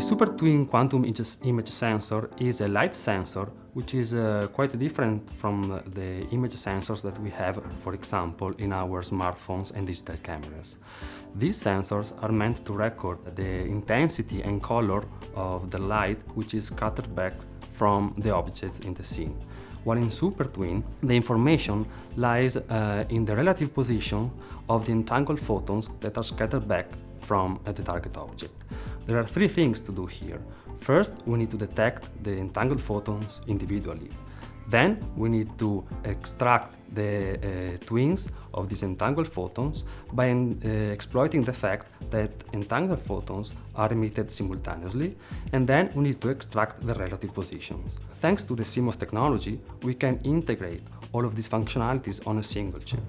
The Super Twin Quantum Image Sensor is a light sensor which is uh, quite different from the image sensors that we have, for example, in our smartphones and digital cameras. These sensors are meant to record the intensity and color of the light which is scattered back from the objects in the scene. While in Super Twin, the information lies uh, in the relative position of the entangled photons that are scattered back from uh, the target object. There are three things to do here. First, we need to detect the entangled photons individually. Then we need to extract the uh, twins of these entangled photons by uh, exploiting the fact that entangled photons are emitted simultaneously, and then we need to extract the relative positions. Thanks to the CMOS technology, we can integrate all of these functionalities on a single chip.